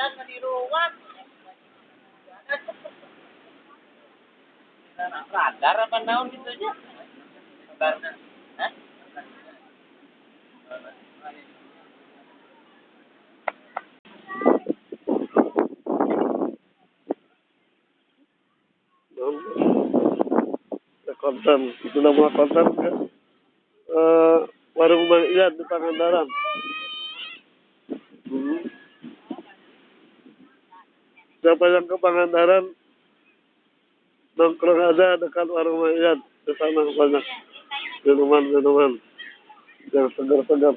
Yan, maniruwan. Radar apa naon gitu aja? Radar. Hah? Sa kontan. Ito na mga kontan ka. Uh, warung Mang Iyad di Pangandaran. Hmm. Siapa yang ke Pangandaran, nongkrong aja dekat warung Mang Iyad. Di sana banyak minuman-minuman yang segar-segar.